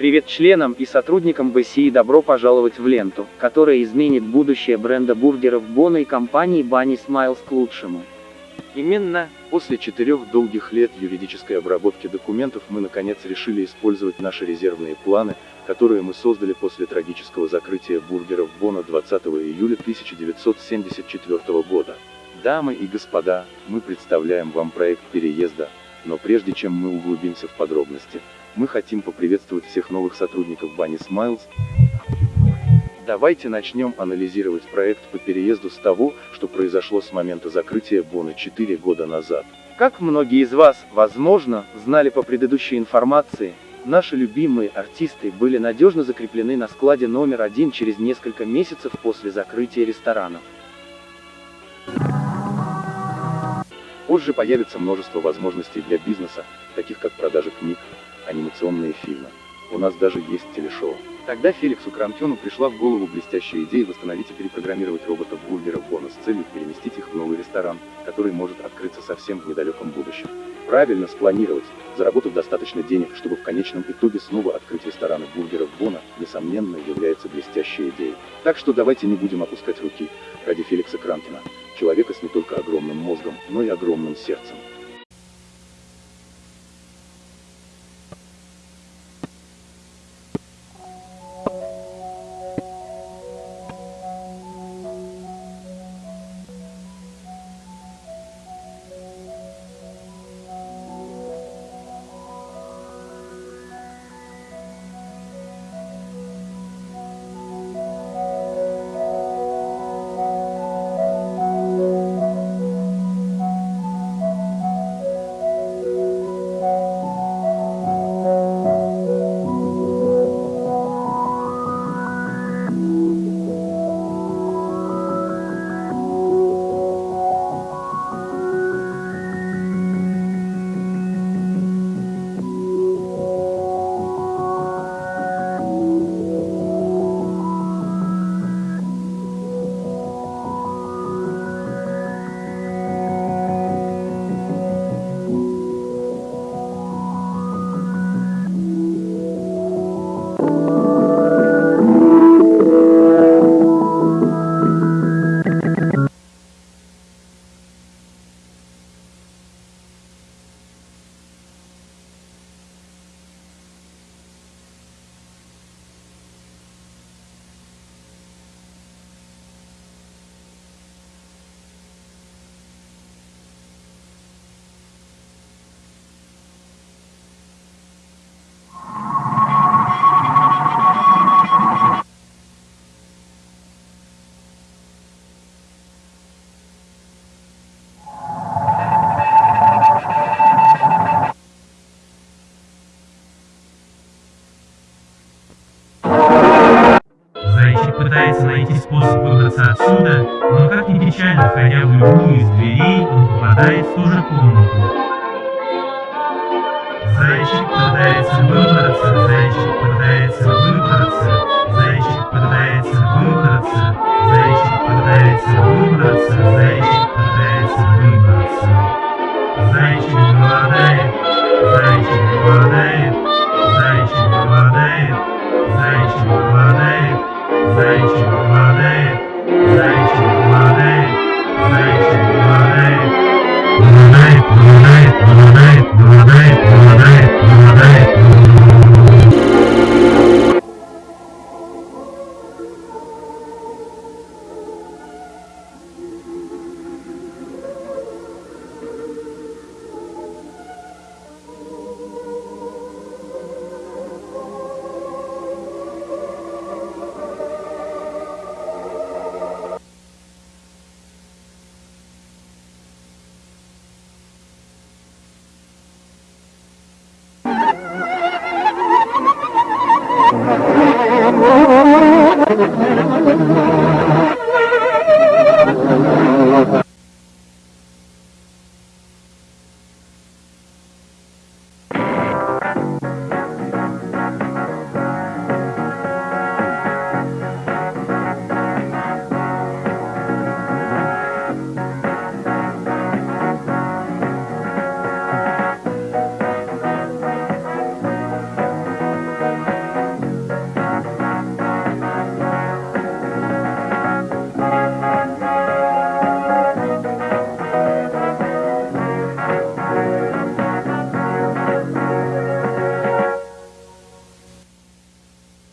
Привет членам и сотрудникам БСИ добро пожаловать в ленту, которая изменит будущее бренда бургеров Бона и компании Bunny Smiles к лучшему. Именно, после четырех долгих лет юридической обработки документов мы наконец решили использовать наши резервные планы, которые мы создали после трагического закрытия бургеров Бона 20 июля 1974 года. Дамы и господа, мы представляем вам проект переезда, но прежде чем мы углубимся в подробности, мы хотим поприветствовать всех новых сотрудников Bunny Smiles. Давайте начнем анализировать проект по переезду с того, что произошло с момента закрытия Бона 4 года назад. Как многие из вас, возможно, знали по предыдущей информации, наши любимые артисты были надежно закреплены на складе номер один через несколько месяцев после закрытия ресторанов. Позже появится множество возможностей для бизнеса, таких как продажа книг, анимационные фильмы. У нас даже есть телешоу. Тогда Феликсу Крамтену пришла в голову блестящая идея восстановить и перепрограммировать роботов-бургеров Бона с целью переместить их в новый ресторан, который может открыться совсем в недалеком будущем. Правильно спланировать, заработав достаточно денег, чтобы в конечном итоге снова открыть рестораны бургеров Бона, несомненно, является блестящей идеей. Так что давайте не будем опускать руки, ради Феликса Крамтина, человека с не только огромным мозгом, но и огромным сердцем. Найти способ выбраться отсюда, но как ни печально, входя в любую из дверей, он попадает в ту же комнату. Зайчик пытается выбраться, зайчик пытается выбраться, зайчик пытается выбраться,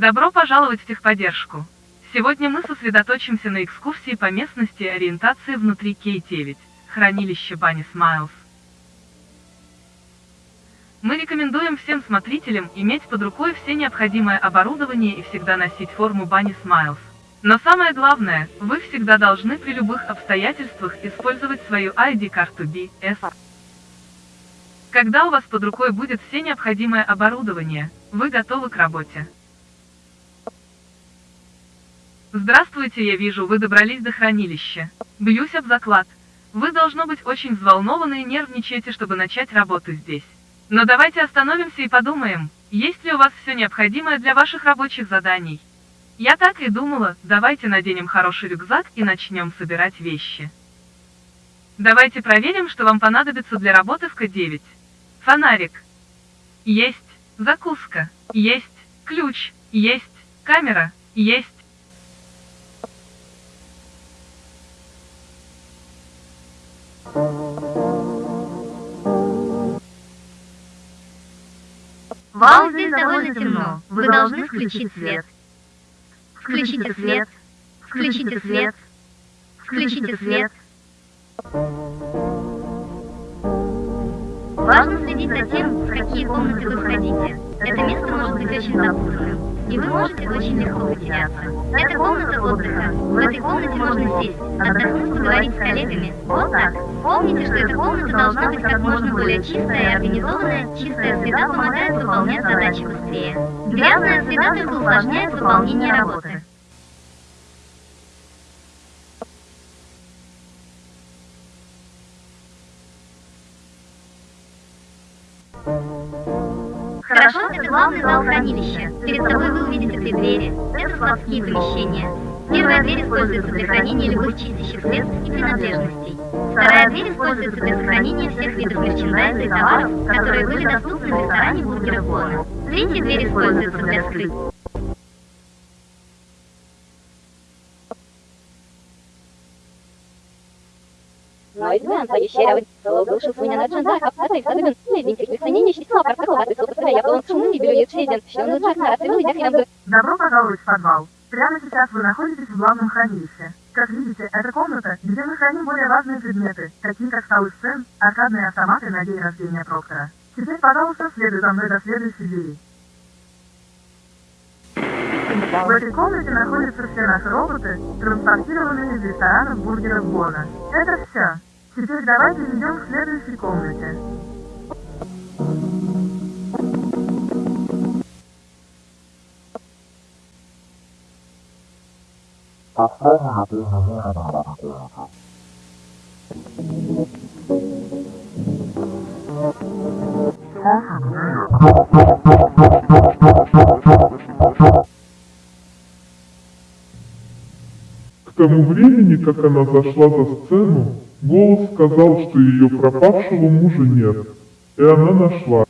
Добро пожаловать в техподдержку. Сегодня мы сосредоточимся на экскурсии по местности и ориентации внутри K9, хранилище Бани Смайлз. Мы рекомендуем всем смотрителям иметь под рукой все необходимое оборудование и всегда носить форму Бани Смайлз. Но самое главное, вы всегда должны при любых обстоятельствах использовать свою ID-карту BS. Когда у вас под рукой будет все необходимое оборудование, вы готовы к работе. Здравствуйте, я вижу, вы добрались до хранилища. Бьюсь об заклад. Вы должно быть очень взволнованы и нервничаете, чтобы начать работу здесь. Но давайте остановимся и подумаем, есть ли у вас все необходимое для ваших рабочих заданий. Я так и думала, давайте наденем хороший рюкзак и начнем собирать вещи. Давайте проверим, что вам понадобится для работы в К9. Фонарик. Есть. Закуска. Есть. Ключ. Есть. Камера. Есть. Вау, здесь довольно темно. Вы должны включить свет. Включите свет. Включите свет. Включите свет. Важно следить за тем, в какие комнаты вы входите. Это место может быть очень запутанным и вы можете очень легко потеряться. Это комната отдыха. В этой комнате можно сесть, отдохнуть, поговорить с коллегами. Вот так. Помните, что эта комната должна быть как можно более чистая и организованная. Чистая среда помогает выполнять задачи быстрее. Грязная среда только усложняет выполнение работы. Хорошо, это главный зал хранилища. Перед собой вы увидите три двери. Это складские помещения. Первая дверь используется для хранения любых чистящих средств и принадлежностей. Вторая дверь используется для сохранения всех видов мерчендайза и товаров, которые были доступны в ресторане Бургера Бона. Третья дверь используется для скрытия. Noizgan vai cheira Logos słynia na a pasa i wtedy nie więcej wycenienie ścisła паркова, ты собственно, я был шумный белье чейден, что он ужасно расцелил и дохрен Добро пожаловать в подвал. Прямо сейчас вы находитесь в главном хранилище. Как видите, это комната, где мы храним более важные предметы, такие как столы сцен, аркадные автоматы на день рождения Проктора. Теперь, пожалуйста, следуй за мной до следующей двери. В этой комнате находятся все наши роботы, транспортированные из ресторанов бургеров Бона. Это все. Теперь давайте идем к следующей комнате. К тому времени, как она зашла за сцену, голос сказал, что ее пропавшего мужа нет, и она нашла.